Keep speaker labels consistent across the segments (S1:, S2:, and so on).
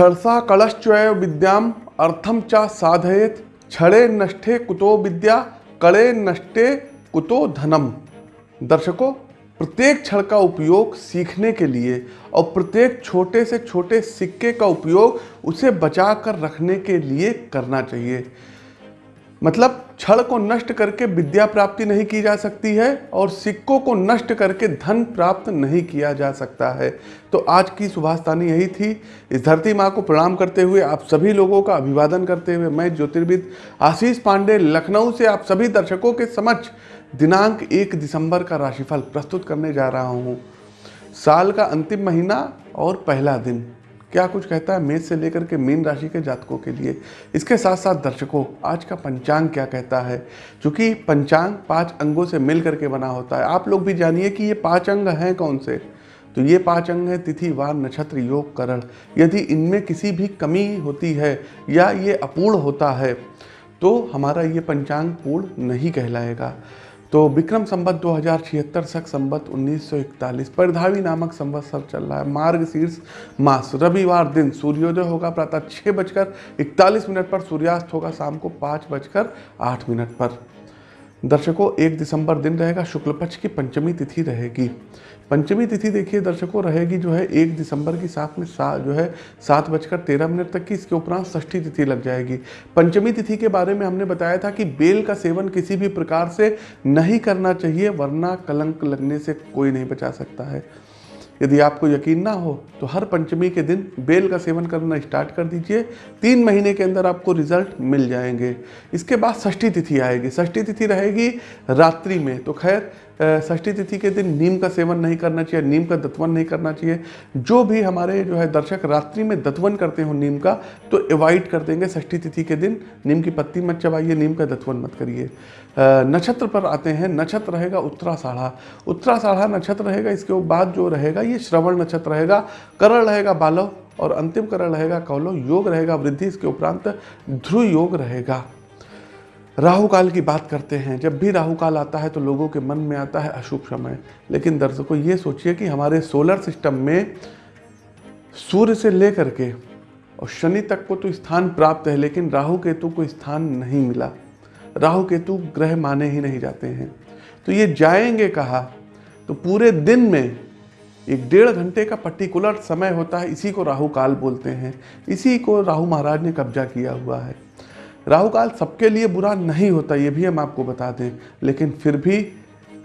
S1: क्षरसा कलश्चय विद्याम अर्थम च साधयेत। छड़े नष्टे कुतो विद्या, कड़े नष्टे कुतो धनम। दर्शकों, प्रत्येक क्षण का उपयोग सीखने के लिए और प्रत्येक छोटे से छोटे सिक्के का उपयोग उसे बचा कर रखने के लिए करना चाहिए। मतलब क्षण को नष्ट करके विद्या प्राप्ति नहीं की जा सकती है और सिक्कों को नष्ट करके धन प्राप्त नहीं किया जा सकता है। तो आज की सुभाषतानी यही थी। इस धरती माँ को प्रणाम करते हुए आप सभी लोगों का अभिवादन करते हुए मैं ज्योतिर्विद आशीष पांडे लखनऊ से आप सभी दर्शकों के समक्ष दिनांक एक दिसंबर का राशिफल प्रस्तुत करने जा रहा हूँ। साल का अंतिम महीना और पहला दिन। क्या कुछ कहता है मेष से लेकर के मीन राशि के जातकों के लिए? इसके साथ साथ दर्शकों, आज का पंचांग क्या कहता है? क्योंकि पंचांग पाँच अंगों से मिल करके बना होता है। आप लोग भी जानिए कि ये पाँच अंग हैं कौन से? तो ये पाँच अंग हैं तिथि, वार, नक्षत्र, योग, करण। यदि इनमें किसी भी कमी होती है या ये अपूर्ण होता है तो हमारा ये पंचांग पूर्ण नहीं कहलाएगा। तो विक्रम संबत दो हज़ार छिहत्तर सख संबत 1941 परिधावी नामक संबत सब चल रहा है। मार्ग शीर्ष मास, रविवार दिन सूर्योदय होगा, प्रातः छः बजकर इकतालीस मिनट पर, सूर्यास्त होगा शाम को पाँच बजकर आठ मिनट पर। दर्शकों, एक दिसंबर दिन रहेगा, शुक्ल पक्ष की पंचमी तिथि रहेगी। पंचमी तिथि देखिए, दर्शकों, रहेगी जो है एक दिसंबर की साथ में सा, जो है सात बजकर तेरह मिनट तक की, इसके उपरांत षष्ठी तिथि लग जाएगी। पंचमी तिथि के बारे में हमने बताया था कि बेल का सेवन किसी भी प्रकार से नहीं करना चाहिए, वरना कलंक लगने से कोई नहीं बचा सकता है। यदि आपको यकीन ना हो तो हर पंचमी के दिन बेल का सेवन करना स्टार्ट कर दीजिए। तीन महीने के अंदर आपको रिज़ल्ट मिल जाएँगे। इसके बाद षष्ठी तिथि आएगी। षष्ठी तिथि रहेगी रात्रि में। तो खैर षष्ठी तिथि के दिन नीम का सेवन नहीं करना चाहिए, नीम का दत्वन नहीं करना चाहिए। जो भी हमारे जो है दर्शक रात्रि में दत्वन करते हो नीम का तो अवॉइड कर देंगे षष्ठी तिथि के दिन। नीम की पत्ती मत चबाइए, नीम का दत्वन मत करिए। नक्षत्र पर आते हैं, नक्षत्र रहेगा उत्तराषाढ़ा। उत्तराषाढ़ा नक्षत्र रहेगा, इसके बाद जो रहेगा, ये श्रवण नक्षत्र रहेगा। करण रहेगा बालव और अंतिम करण रहेगा कौलव। योग रहेगा वृद्धि, इसके उपरांत ध्रुव योग रहेगा। राहु काल की बात करते हैं। जब भी राहु काल आता है तो लोगों के मन में आता है अशुभ समय। लेकिन दर्शकों, ये सोचिए कि हमारे सोलर सिस्टम में सूर्य से लेकर के और शनि तक को तो स्थान प्राप्त है, लेकिन राहु केतु को स्थान नहीं मिला। राहु केतु ग्रह माने ही नहीं जाते हैं। तो ये जाएँगे कहा? तो पूरे दिन में एक डेढ़ घंटे का पर्टिकुलर समय होता है, इसी को राहु काल बोलते हैं। इसी को राहु महाराज ने कब्जा किया हुआ है। राहु काल सबके लिए बुरा नहीं होता, ये भी हम आपको बता दें, लेकिन फिर भी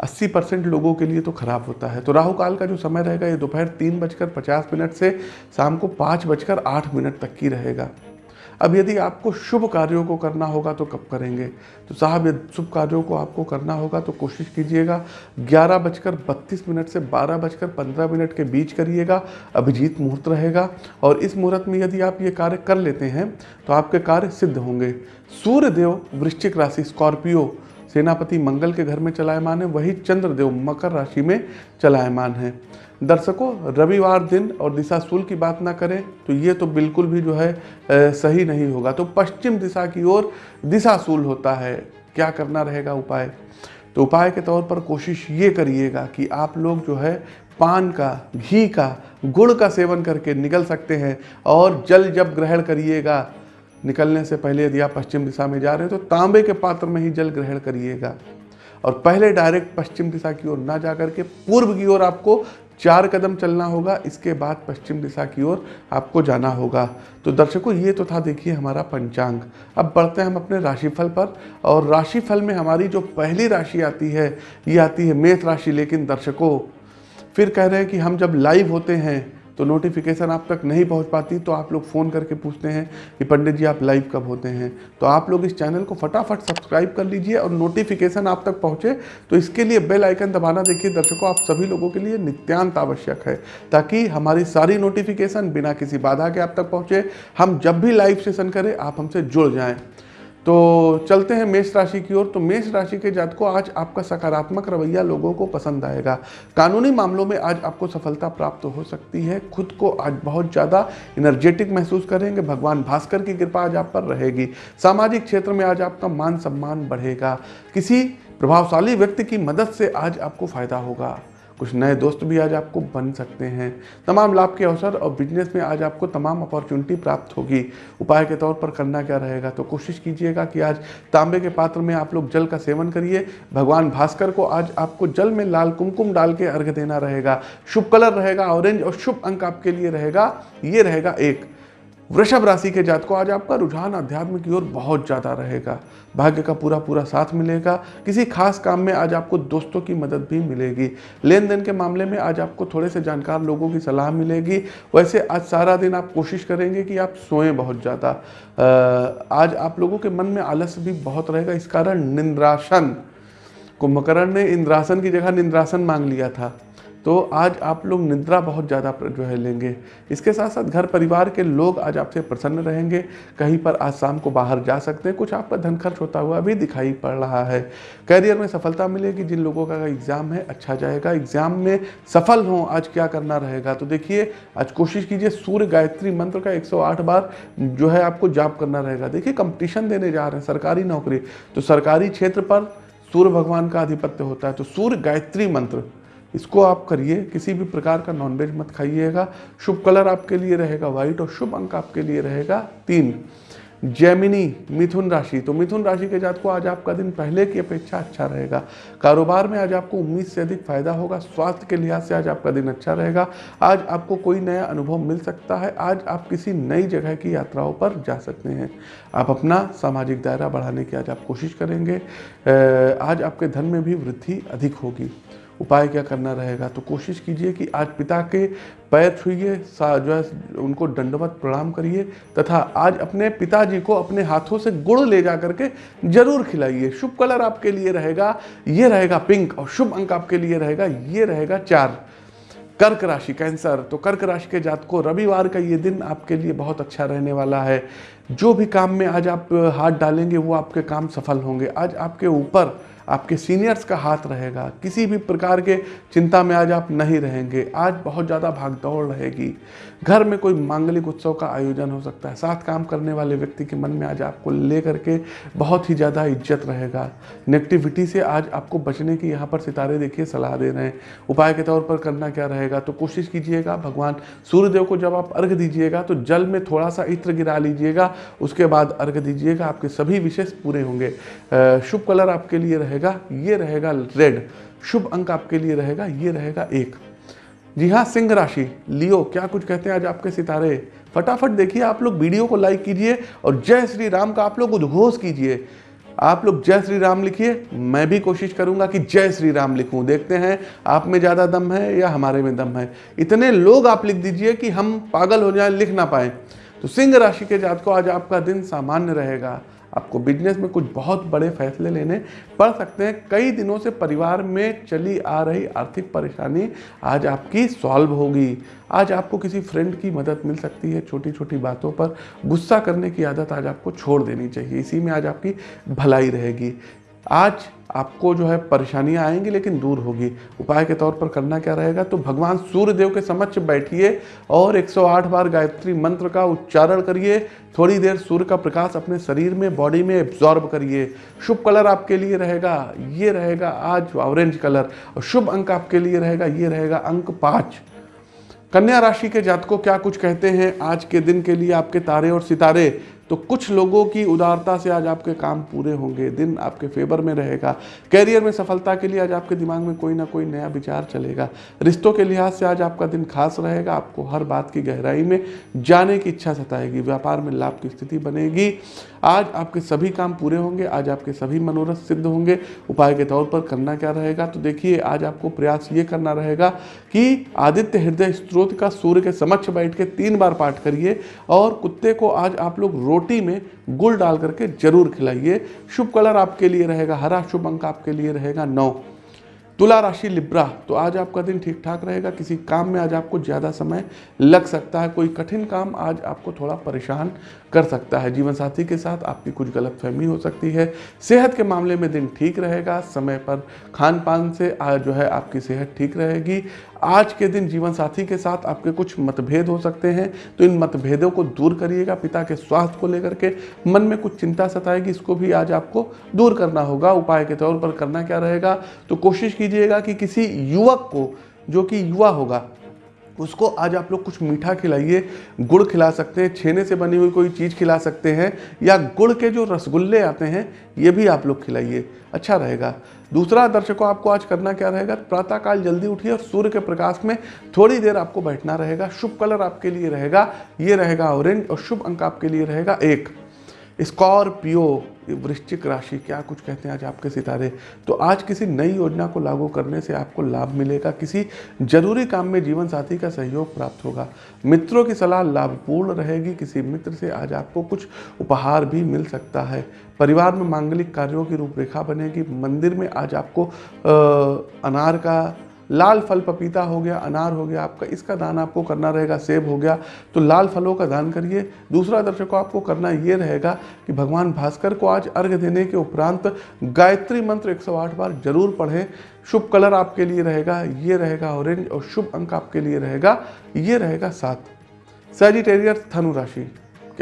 S1: 80 परसेंट लोगों के लिए तो खराब होता है। तो राहु काल का जो समय रहेगा, ये दोपहर तीन बजकर पचास मिनट से शाम को पाँच बजकर आठ मिनट तक की रहेगा। अब यदि आपको शुभ कार्यों को करना होगा तो कब करेंगे? तो साहब, यदि शुभ कार्यों को आपको करना होगा तो कोशिश कीजिएगा, ग्यारह बजकर बत्तीस मिनट से बारह बजकर पंद्रह मिनट के बीच करिएगा, अभिजीत मुहूर्त रहेगा। और इस मुहूर्त में यदि आप ये कार्य कर लेते हैं तो आपके कार्य सिद्ध होंगे। सूर्यदेव वृश्चिक राशि स्कॉर्पियो सेनापति मंगल के घर में चलायमान है वही चंद्रदेव मकर राशि में चलायमान है। दर्शकों रविवार दिन और दिशा सूल की बात ना करें तो ये तो बिल्कुल भी जो है ए, सही नहीं होगा। तो पश्चिम दिशा की ओर दिशा सूल होता है क्या करना रहेगा उपाय? तो उपाय के तौर पर कोशिश ये करिएगा कि आप लोग जो है पान का घी का गुड़ का सेवन करके निकल सकते हैं और जल जब ग्रहण करिएगा निकलने से पहले यदि आप पश्चिम दिशा में जा रहे हो तो तांबे के पात्र में ही जल ग्रहण करिएगा। और पहले डायरेक्ट पश्चिम दिशा की ओर ना जा करके पूर्व की ओर आपको चार कदम चलना होगा, इसके बाद पश्चिम दिशा की ओर आपको जाना होगा। तो दर्शकों, ये तो था देखिए हमारा पंचांग। अब बढ़ते हैं हम अपने राशिफल पर। और राशिफल में हमारी जो पहली राशि आती है, ये आती है मेष राशि। लेकिन दर्शकों, फिर कह रहे हैं कि हम जब लाइव होते हैं तो नोटिफिकेशन आप तक नहीं पहुँच पाती तो आप लोग फ़ोन करके पूछते हैं कि पंडित जी आप लाइव कब होते हैं। तो आप लोग इस चैनल को फटाफट सब्सक्राइब कर लीजिए और नोटिफिकेशन आप तक पहुँचे तो इसके लिए बेल आइकन दबाना देखिए, दर्शकों, आप सभी लोगों के लिए नित्यांत आवश्यक है, ताकि हमारी सारी नोटिफिकेशन बिना किसी बाधा के आप तक पहुँचे। हम जब भी लाइव सेशन करें, आप हमसे जुड़ जाएँ। तो चलते हैं मेष राशि की ओर। तो मेष राशि के जातकों, आज आपका सकारात्मक रवैया लोगों को पसंद आएगा। कानूनी मामलों में आज आपको सफलता प्राप्त हो सकती है। खुद को आज बहुत ज़्यादा एनर्जेटिक महसूस करेंगे। भगवान भास्कर की कृपा आज आप पर रहेगी। सामाजिक क्षेत्र में आज आपका मान सम्मान बढ़ेगा। किसी प्रभावशाली व्यक्ति की मदद से आज आपको फ़ायदा होगा। कुछ नए दोस्त भी आज आपको बन सकते हैं। तमाम लाभ के अवसर और बिज़नेस में आज आपको तमाम अपॉर्चुनिटी प्राप्त होगी। उपाय के तौर पर करना क्या रहेगा? तो कोशिश कीजिएगा कि आज तांबे के पात्र में आप लोग जल का सेवन करिए। भगवान भास्कर को आज आपको जल में लाल कुमकुम डाल के अर्घ देना रहेगा। शुभ कलर रहेगा ऑरेंज और शुभ अंक आपके लिए रहेगा। ये रहेगा एक। वृषभ राशि के जात को आज आपका रुझान अध्यात्म की ओर बहुत ज़्यादा रहेगा। भाग्य का पूरा पूरा साथ मिलेगा। किसी खास काम में आज आपको दोस्तों की मदद भी मिलेगी। लेन देन के मामले में आज आपको थोड़े से जानकार लोगों की सलाह मिलेगी। वैसे आज सारा दिन आप कोशिश करेंगे कि आप सोएँ बहुत ज़्यादा। आज आप लोगों के मन में आलस भी बहुत रहेगा। इस कारण निंद्रासन, कुंभकर्ण ने इंद्रासन की जगह निंद्रासन मांग लिया था। तो आज आप लोग निद्रा बहुत ज़्यादा जो है लेंगे। इसके साथ साथ घर परिवार के लोग आज आपसे प्रसन्न रहेंगे। कहीं पर आज शाम को बाहर जा सकते हैं। कुछ आपका धन खर्च होता हुआ भी दिखाई पड़ रहा है। करियर में सफलता मिलेगी। जिन लोगों का एग्ज़ाम है अच्छा जाएगा। एग्ज़ाम में सफल हों, आज क्या करना रहेगा? तो देखिए, आज कोशिश कीजिए सूर्य गायत्री मंत्र का एक सौ आठ बार जो है आपको जाप करना रहेगा। देखिए, कंपटीशन देने जा रहे हैं सरकारी नौकरी। तो सरकारी क्षेत्र पर सूर्य भगवान का आधिपत्य होता है। तो सूर्य गायत्री मंत्र इसको आप करिए, किसी भी प्रकार का नॉनवेज मत खाइएगा। शुभ कलर आपके लिए रहेगा व्हाइट और शुभ अंक आपके लिए रहेगा तीन। जैमिनी मिथुन राशि। तो मिथुन राशि के जात को आज आपका दिन पहले की अपेक्षा अच्छा रहेगा। कारोबार में आज आपको उम्मीद से अधिक फ़ायदा होगा। स्वास्थ्य के लिहाज से आज आपका दिन अच्छा रहेगा। आज आपको कोई नया अनुभव मिल सकता है। आज आप किसी नई जगह की यात्राओं पर जा सकते हैं। आप अपना सामाजिक दायरा बढ़ाने की आज आप कोशिश करेंगे। आज आपके धन में भी वृद्धि अधिक होगी। उपाय क्या करना रहेगा? तो कोशिश कीजिए कि आज पिता के पैर छुइए जो है, उनको दंडवत प्रणाम करिए, तथा आज अपने पिताजी को अपने हाथों से गुड़ ले जा करके ज़रूर खिलाइए। शुभ कलर आपके लिए रहेगा, ये रहेगा पिंक, और शुभ अंक आपके लिए रहेगा, ये रहेगा चार। कर्क राशि, कैंसर तो कर्क राशि के जात को रविवार का ये दिन आपके लिए बहुत अच्छा रहने वाला है। जो भी काम में आज आप हाथ डालेंगे, वो आपके काम सफल होंगे। आज आपके ऊपर आपके सीनियर्स का हाथ रहेगा, किसी भी प्रकार के चिंता में आज आप नहीं रहेंगे। आज बहुत ज़्यादा भागदौड़ रहेगी। घर में कोई मांगलिक उत्सव का आयोजन हो सकता है। साथ काम करने वाले व्यक्ति के मन में आज आपको लेकर के बहुत ही ज़्यादा इज़्ज़त रहेगा। नेगेटिविटी से आज आपको बचने की यहाँ पर सितारे देखिए, सलाह दे रहे हैं। उपाय के तौर पर करना क्या रहेगा? तो कोशिश कीजिएगा, भगवान सूर्यदेव को जब आप अर्घ दीजिएगा तो जल में थोड़ा सा इत्र गिरा लीजिएगा, उसके बाद अर्घ दीजिएगा, आपके सभी विशेष पूरे होंगे। शुभ कलर आपके लिए रहेगा, ये रहेगा रेड शुभ अंक आपके लिए रहेगा, ये रहेगा एक। जी हाँ सिंह राशि। लियो, क्या कुछ कहते हैं आज आपके सितारे? फटाफट देखिए, आप लोग वीडियो को लाइक कीजिए और जय श्री राम का आप लोग उद्घोष कीजिए। आप लोग जय श्री राम लिखिए, मैं भी कोशिश करूँगा कि जय श्री राम लिखूं। देखते हैं, आप में ज़्यादा दम है या हमारे में दम है? इतने लोग आप लिख दीजिए कि हम पागल हो जाए, लिख ना पाए। तो सिंह राशि के जात को आज आपका दिन सामान्य रहेगा। आपको बिज़नेस में कुछ बहुत बड़े फैसले लेने पड़ सकते हैं। कई दिनों से परिवार में चली आ रही आर्थिक परेशानी आज आपकी सॉल्व होगी। आज आपको किसी फ्रेंड की मदद मिल सकती है छोटी छोटी बातों पर। गुस्सा करने की आदत आज आपको छोड़ देनी चाहिए। इसी में आज आपकी भलाई रहेगी। आज आपको जो है परेशानियाँ आएँगी, लेकिन दूर होगी। उपाय के तौर पर करना क्या रहेगा? तो भगवान सूर्य देव के समक्ष बैठिए और 108 बार गायत्री मंत्र का उच्चारण करिए। थोड़ी देर सूर्य का प्रकाश अपने शरीर में बॉडी में एब्जॉर्ब करिए। शुभ कलर आपके लिए रहेगा, ये रहेगा आज ऑरेंज कलर। और शुभ अंक आपके लिए रहेगा, ये रहेगा अंक पाँच। कन्या राशि के जातकों क्या कुछ कहते हैं? आज के दिन के लिए आपके तारे और सितारे तो कुछ लोगों की उदारता से आज आपके काम पूरे होंगे, दिन आपके फेवर में रहेगा, कैरियर में सफलता के लिए आज आपके दिमाग में कोई ना कोई नया विचार चलेगा। रिश्तों के लिहाज से आज आपका दिन खास रहेगा, आपको हर बात की गहराई में जाने की इच्छा सताएगी, व्यापार में लाभ की स्थिति बनेगी। आज आपके सभी काम पूरे होंगे, आज आपके सभी मनोरथ सिद्ध होंगे। उपाय के तौर पर करना क्या रहेगा? तो देखिए, आज आपको प्रयास ये करना रहेगा कि आदित्य हृदय स्त्रोत का सूर्य के समक्ष बैठ के तीन बार पाठ करिए और कुत्ते को आज आप लोग रोटी में गुड़ डाल करके ज़रूर खिलाइए। शुभ कलर आपके लिए रहेगा, हरा शुभ अंक आपके लिए रहेगा, नौ। तुला राशि लिब्रा तो आज आपका दिन ठीक ठाक रहेगा, किसी काम में आज आपको ज़्यादा समय लग सकता है, कोई कठिन काम आज आपको थोड़ा परेशान कर सकता है। जीवन साथी के साथ आपकी कुछ गलत फहमी हो सकती है, सेहत के मामले में दिन ठीक रहेगा, समय पर खान पान से आज जो है आपकी सेहत ठीक रहेगी। आज के दिन जीवन साथी के साथ आपके कुछ मतभेद हो सकते हैं तो इन मतभेदों को दूर करिएगा, पिता के स्वास्थ्य को लेकर के मन में कुछ चिंता सताएगी, इसको भी आज आपको दूर करना होगा, उपाय के तौर पर करना क्या रहेगा तो कोशिश कीजिएगा कि किसी युवक को, जो कि युवा होगा, उसको आज आप लोग कुछ मीठा खिलाइए, गुड़ खिला सकते हैं, छेने से बनी हुई कोई चीज़ खिला सकते हैं, या गुड़ के जो रसगुल्ले आते हैं, ये भी आप लोग खिलाइए अच्छा रहेगा। दूसरा दर्शकों, आपको आज करना क्या रहेगा? प्रातःकाल जल्दी उठिए और सूर्य के प्रकाश में थोड़ी देर आपको बैठना रहेगा, शुभ कलर आपके लिए रहेगा, ये रहेगा ऑरेंज और शुभ अंक आपके लिए रहेगा एक। स्कॉर्पियो वृश्चिक राशि, क्या कुछ कहते हैं आज आपके सितारे? तो आज किसी नई योजना को लागू करने से आपको लाभ मिलेगा, किसी ज़रूरी काम में जीवन साथी का सहयोग प्राप्त होगा। मित्रों की सलाह लाभपूर्ण रहेगी, किसी मित्र से आज आपको कुछ उपहार भी मिल सकता है। परिवार में मांगलिक कार्यों की रूपरेखा बनेगी, मंदिर में आज आपको अनार का लाल फल पपीता हो गया, अनार हो गया, आपका इसका दान आपको करना रहेगा, सेब हो गया तो लाल फलों का दान करिए। दूसरा दर्शकों, आपको करना ये रहेगा कि भगवान भास्कर को आज अर्घ देने के उपरांत गायत्री मंत्र 108 बार ज़रूर पढ़ें। शुभ कलर आपके लिए रहेगा, ये रहेगा ऑरेंज और शुभ अंक आपके लिए रहेगा, ये रहेगा सात। सेजिटेरियर धनु राशि।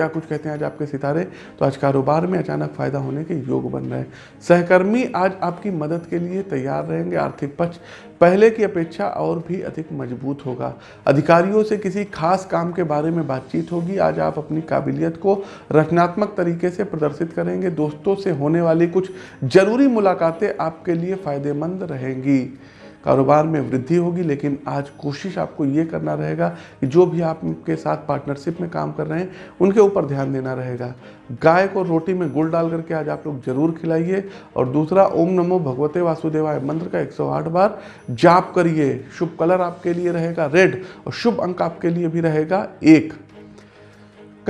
S1: क्या कुछ कहते हैं आज आपके सितारे? तो आज कारोबार में अचानक फ़ायदा होने के योग बन रहे हैं। सहकर्मी आज आपकी मदद के लिए तैयार रहेंगे। आर्थिक पक्ष पहले की अपेक्षा और भी अधिक मज़बूत होगा। अधिकारियों से किसी खास काम के बारे में बातचीत होगी। आज आप अपनी काबिलियत को रचनात्मक तरीके से प्रदर्शित करेंगे। दोस्तों से होने वाली कुछ ज़रूरी मुलाकातें आपके लिए फ़ायदेमंद रहेंगी। कारोबार में वृद्धि होगी, लेकिन आज कोशिश आपको ये करना रहेगा कि जो भी आपके साथ पार्टनरशिप में काम कर रहे हैं, उनके ऊपर ध्यान देना रहेगा। गाय को रोटी में गुड़ डाल करके आज आप लोग ज़रूर खिलाइए। और दूसरा, ओम नमो भगवते वासुदेवाय मंत्र का 108 बार जाप करिए। शुभ कलर आपके लिए रहेगा, रेड। और शुभ अंक आपके लिए भी रहेगा, एक।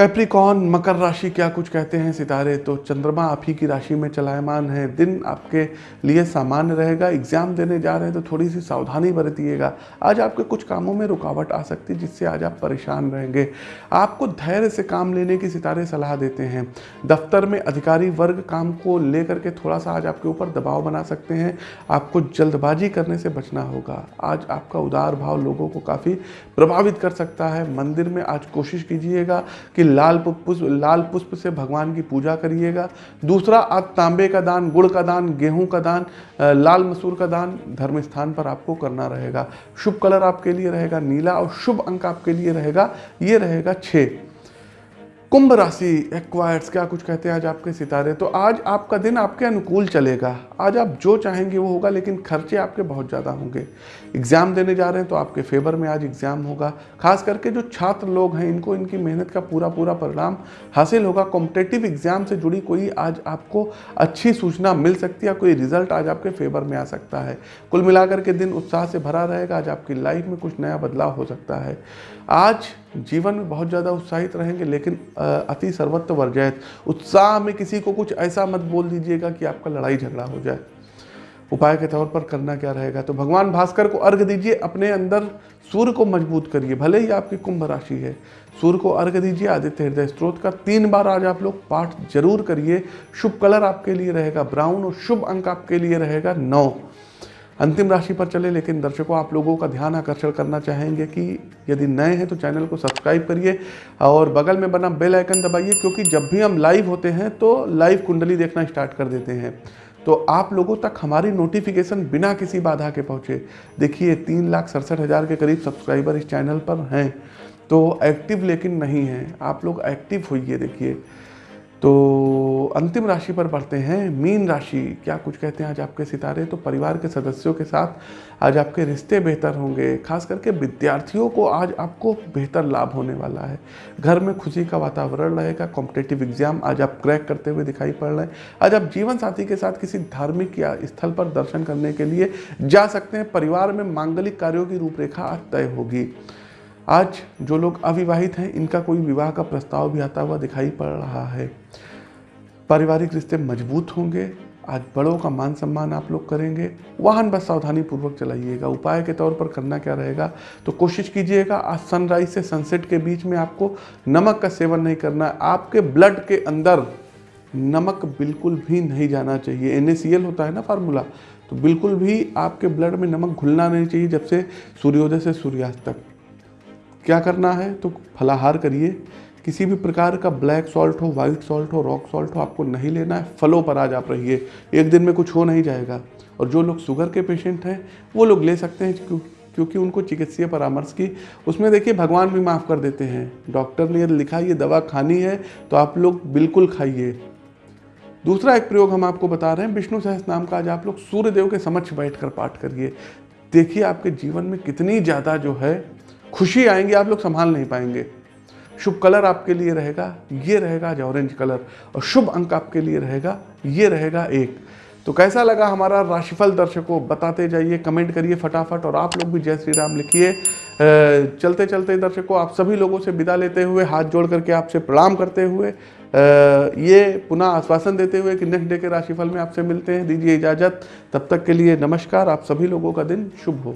S1: कैप्रिकॉन मकर राशि क्या कुछ कहते हैं सितारे? तो चंद्रमा आप ही की राशि में चलायमान है। दिन आपके लिए सामान्य रहेगा। एग्ज़ाम देने जा रहे हैं तो थोड़ी सी सावधानी बरतिएगा। आज आपके कुछ कामों में रुकावट आ सकती है, जिससे आज आप परेशान रहेंगे। आपको धैर्य से काम लेने की सितारे सलाह देते हैं। दफ्तर में अधिकारी वर्ग काम को लेकर के थोड़ा सा आज आपके ऊपर दबाव बना सकते हैं। आपको जल्दबाजी करने से बचना होगा। आज आपका उदार भाव लोगों को काफ़ी प्रभावित कर सकता है। मंदिर में आज कोशिश कीजिएगा कि लाल पुष्प लाल पुष्प से भगवान की पूजा करिएगा। दूसरा आज तांबे का दान, गुड़ का दान, गेहूँ का दान लाल मसूर का दान धर्म स्थान पर आपको करना रहेगा। शुभ कलर आपके लिए रहेगा, नीला और शुभ अंक आपके लिए रहेगा, ये रहेगा छः कुंभ राशि, एक्वायर्स, क्या कुछ कहते हैं आज आपके सितारे? तो आज आपका दिन आपके अनुकूल चलेगा। आज आप जो चाहेंगे वो होगा, लेकिन खर्चे आपके बहुत ज़्यादा होंगे। एग्ज़ाम देने जा रहे हैं तो आपके फेवर में आज एग्ज़ाम होगा। खास करके जो छात्र लोग हैं, इनको इनकी मेहनत का पूरा पूरा परिणाम हासिल होगा। कॉम्पिटेटिव एग्ज़ाम से जुड़ी कोई आज आपको अच्छी सूचना मिल सकती है कोई रिज़ल्ट आज आपके फेवर में आ सकता है। कुल मिलाकर के दिन उत्साह से भरा रहेगा, आज आपकी लाइफ में कुछ नया बदलाव हो सकता है। आज जीवन में बहुत ज़्यादा उत्साहित रहेंगे, लेकिन अति सर्वत्र वर्जयत उत्साह में किसी को कुछ ऐसा मत बोल दीजिएगा कि आपका लड़ाई झगड़ा हो जाए। उपाय के तौर पर करना क्या रहेगा? तो भगवान भास्कर को अर्घ दीजिए, अपने अंदर सूर्य को मज़बूत करिए। भले ही आपकी कुंभ राशि है, सूर्य को अर्घ दीजिए, आदित्य हृदय स्त्रोत का तीन बार आज आप लोग पाठ ज़रूर करिए। शुभ कलर आपके लिए रहेगा, ब्राउन और शुभ अंक आपके लिए रहेगा, नौ। अंतिम राशि पर चले, लेकिन दर्शकों, आप लोगों का ध्यान आकर्षण करना चाहेंगे कि यदि नए हैं तो चैनल को सब्सक्राइब करिए और बगल में बना बेल आइकन दबाइए, क्योंकि जब भी हम लाइव होते हैं तो लाइव कुंडली देखना स्टार्ट कर देते हैं। तो आप लोगों तक हमारी नोटिफिकेशन बिना किसी बाधा के पहुँचे। देखिए, तीन लाख सड़सठ हज़ार के करीब सब्सक्राइबर इस चैनल पर हैं। तो एक्टिव लेकिन नहीं हैं। आप लोग एक्टिव होइए, देखिए। तो अंतिम राशि पर बढ़ते हैं, मीन राशि, क्या कुछ कहते हैं आज आपके सितारे? तो परिवार के सदस्यों के साथ आज आपके रिश्ते बेहतर होंगे, खास करके विद्यार्थियों को आज आपको बेहतर लाभ होने वाला है। घर में खुशी का वातावरण रहेगा कॉम्पिटेटिव एग्ज़ाम आज आप क्रैक करते हुए दिखाई पड़ रहे हैं। आज आप जीवन साथी के साथ किसी धार्मिक या स्थल पर दर्शन करने के लिए जा सकते हैं। परिवार में मांगलिक कार्यों की रूपरेखा आज तय होगी। आज जो लोग अविवाहित हैं, इनका कोई विवाह का प्रस्ताव भी आता हुआ दिखाई पड़ रहा है। पारिवारिक रिश्ते मज़बूत होंगे, आज बड़ों का मान सम्मान आप लोग करेंगे, वाहन बस सावधानी पूर्वक चलाइएगा, उपाय के तौर पर करना क्या रहेगा तो कोशिश कीजिएगा, आज सनराइज से सनसेट के बीच में आपको नमक का सेवन नहीं करना है आपके ब्लड के अंदर नमक बिल्कुल भी नहीं जाना चाहिए। एन होता है ना फार्मूला तो बिल्कुल भी आपके ब्लड में नमक घुलना नहीं चाहिए, जब से सूर्योदय से सूर्यास्त तक। क्या करना है? तो फलाहार करिए किसी भी प्रकार का ब्लैक सॉल्ट हो वाइट सॉल्ट हो रॉक सॉल्ट हो, आपको नहीं लेना है, फलों पर आज आप रहिए। एक दिन में कुछ हो नहीं जाएगा। और जो लोग शुगर के पेशेंट हैं, वो लोग ले सकते हैं क्योंकि उनको चिकित्सीय परामर्श की। उसमें देखिए, भगवान भी माफ़ कर देते हैं। डॉक्टर ने यदि लिखा, ये दवा खानी है तो आप लोग बिल्कुल खाइए। दूसरा एक प्रयोग हम आपको बता रहे हैं। विष्णु सहस नाम का आज आप लोग सूर्य देव के समक्ष बैठकर पाठ करिए। देखिए, आपके जीवन में कितनी ज़्यादा जो है, खुशी आएँगी, आप लोग संभाल नहीं पाएँगे। शुभ कलर आपके लिए रहेगा, ये रहेगा आज ऑरेंज कलर, और शुभ अंक आपके लिए रहेगा, ये रहेगा एक। तो कैसा लगा हमारा राशिफल दर्शकों? बताते जाइए, कमेंट करिए फटाफट, और आप लोग भी जय श्री राम लिखिए। चलते चलते दर्शकों, आप सभी लोगों से विदा लेते हुए, हाथ जोड़ करके आपसे प्रणाम करते हुए ये पुनः आश्वासन देते हुए कि नेक्स्ट डे के राशिफल में आपसे मिलते हैं। दीजिए इजाज़त। तब तक के लिए नमस्कार, आप सभी लोगों का दिन शुभ हो।